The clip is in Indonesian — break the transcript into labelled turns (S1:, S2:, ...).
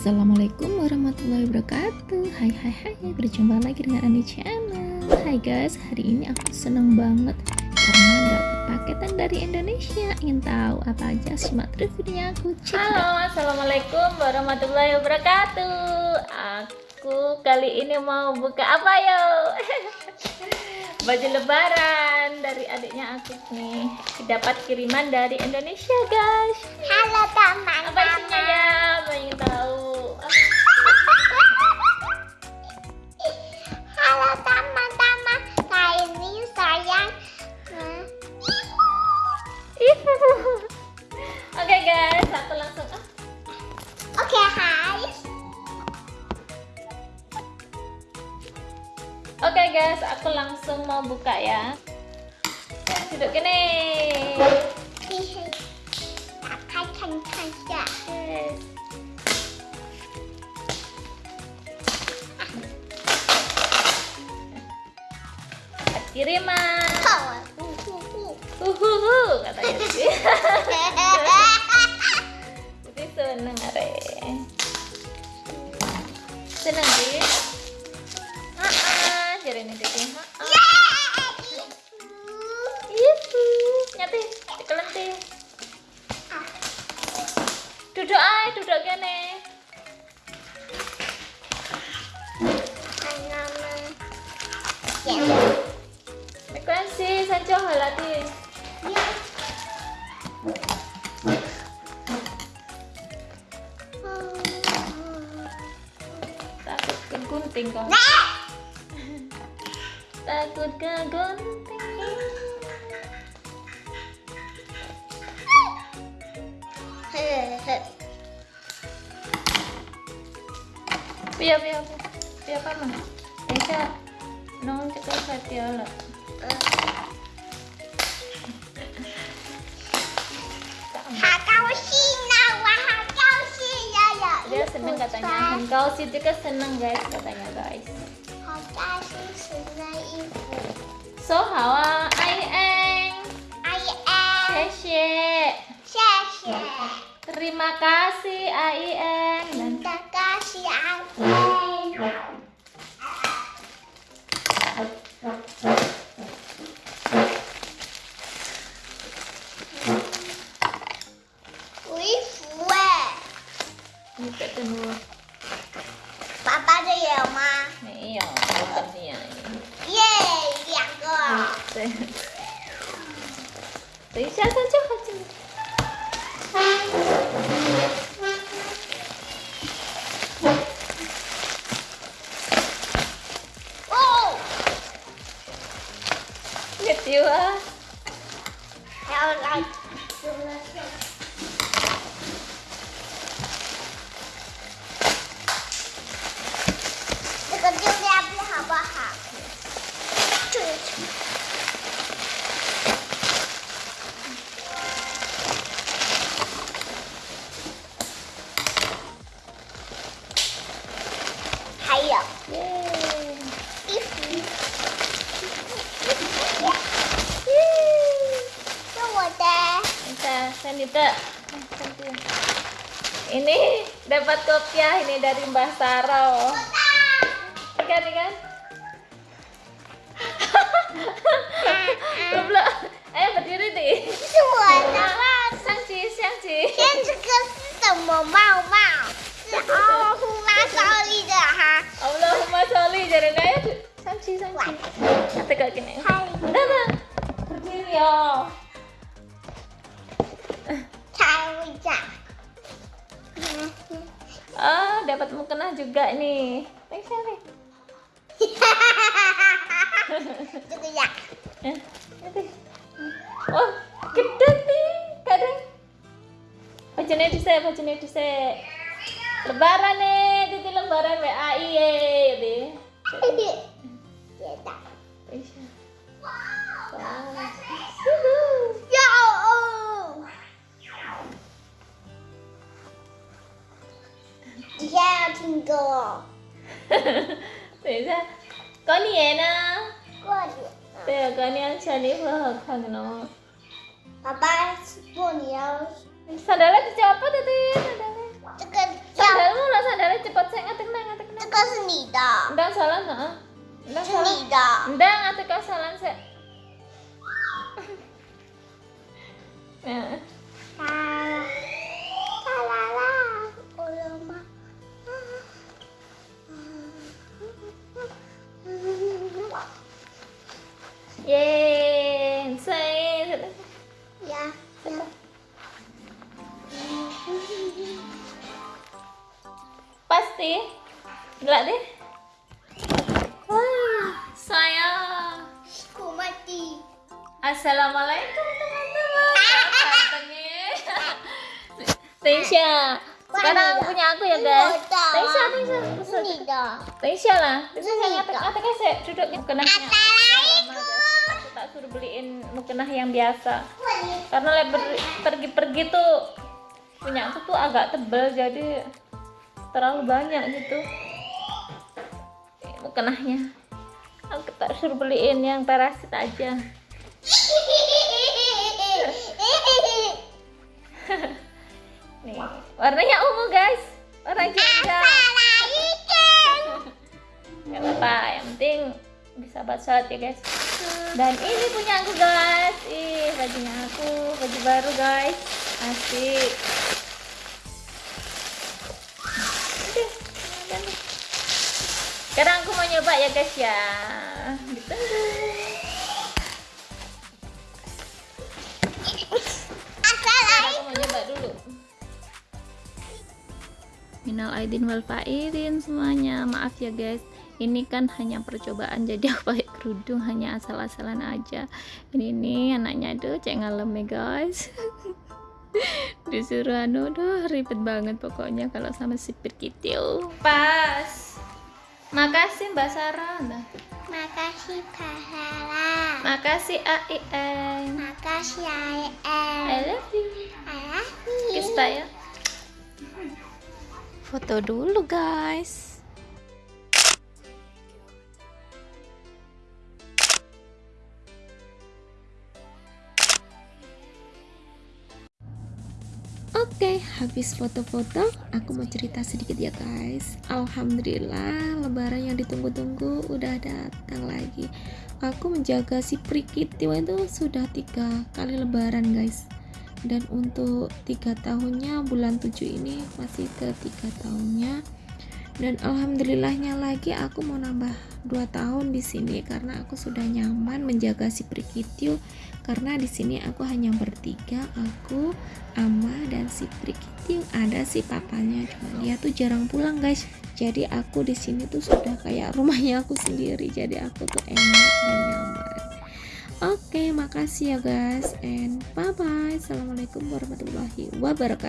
S1: Assalamualaikum warahmatullahi wabarakatuh. Hai hai hai. Berjumpa lagi dengan Ani Channel. Hai guys. Hari ini aku seneng banget Karena dapat paketan dari Indonesia. Ingin tahu apa aja? Simak terus videonya aku.
S2: Cek Halo Assalamualaikum warahmatullahi wabarakatuh. Aku kali ini mau buka apa yo? Baju lebaran dari adiknya aku nih. Dapat kiriman dari Indonesia guys.
S3: Halo teman-teman
S2: Apa isinya ya guys Aku langsung mau buka ya. Duduk gini kiriman uhuhu katanya. Sih jadi seneng are. Seneng sih ah jadi ini deh Ibu, nyati, kelenti. Duduk ay, duduk gini. Frekuensi sanjo halati. Takut kegunting kau. Takut kegunting. Pia pia pia. Pia cekel hati ala. Dia seneng katanya. Engkau sih juga seneng guys katanya guys. Terima kasih Ai eng.
S3: Terima kasih Ai
S2: 对。等一下，它就好紧。
S3: 哦。
S2: 别丢啊！
S3: 还有来。这
S2: Sanita. Ini dapat kopiah ini dari Mbah Saro. Ikan ikan. Belum. Ayo berdiri deh.
S3: 是我的帽子。
S2: 相机相机。
S3: 天，这个是什么帽帽？是哦，呼啦少力的哈。
S2: Allahumma sholli jadi ayo samci samci. Tegak gini.
S3: Hai.
S2: Datang. Berdiri ya. dapat mukena juga nih.
S3: Thanks Selfie.
S2: Gitu ya. Oh, gede nih, kadang. Bajune dhisik, di dhisik. Lebaran nih, titi lebaran WAI
S3: ya, 在要听歌哦。
S2: 等一下，có nhẹ nè.
S3: 过年。
S2: Bây giờ có nhẹ cho đi vừa hợp thằng nó.
S3: 爸爸过年要
S2: Sandalnya dicopot itu, sandalnya.
S3: 这个
S2: Sandalmu lah
S3: 你的，
S2: Ndang salah nah. Ndang
S3: 是
S2: salah.
S3: 你的。
S2: Ndang ate kasalan se. Nah. sih? Gila deh. Wah saya
S3: aku mati.
S2: Assalamualaikum teman-teman. Tensya sekarang punya aku ya guys.
S3: Tensya, Tensya
S2: Teisha lah. Teisha ngatek-ngatek aja tak suruh beliin mukena yang biasa. Karena lebar pergi-pergi tuh punya aku tuh agak tebel jadi terlalu banyak gitu mukenahnya. Aku tak suruh beliin yang parasit aja. Nih, warnanya ungu guys. Warna janda. Gak apa-apa, yang penting bisa baca ya guys. Dan ini punya aku guys. Ih, bajunya aku, baju baru guys. Asik. Sekarang aku mau nyoba ya guys ya. Ditunggu. Sekarang aku mau nyoba dulu. Minal aidin wal faidin semuanya. Maaf ya guys. Ini kan hanya percobaan jadi aku pakai kerudung hanya asal-asalan aja. Ini nih anaknya tuh cek ngalem ya guys. Disuruh anu doh ribet banget pokoknya kalau sama sipir kitil. Pas. Makasih Mbak Sarah. Nah.
S3: Makasih pahala.
S2: Makasih AIM.
S3: Makasih
S2: I
S3: ayah.
S2: love you.
S3: Ayah.
S2: Kiss tak ya. Foto dulu guys.
S1: Oke, habis foto-foto, aku mau cerita sedikit ya guys. Alhamdulillah, lebaran yang ditunggu-tunggu udah datang lagi. Aku menjaga si Prikitiwa itu sudah tiga kali lebaran guys. Dan untuk tiga tahunnya bulan 7 ini masih ke tiga tahunnya. Dan alhamdulillahnya lagi aku mau nambah dua tahun di sini karena aku sudah nyaman menjaga si Prikitio karena di sini aku hanya bertiga aku Ama dan si Prikitio ada si papanya cuma dia tuh jarang pulang guys. Jadi aku di sini tuh sudah kayak rumahnya aku sendiri. Jadi aku tuh enak dan nyaman. Oke makasih ya guys. And bye bye assalamualaikum warahmatullahi wabarakatuh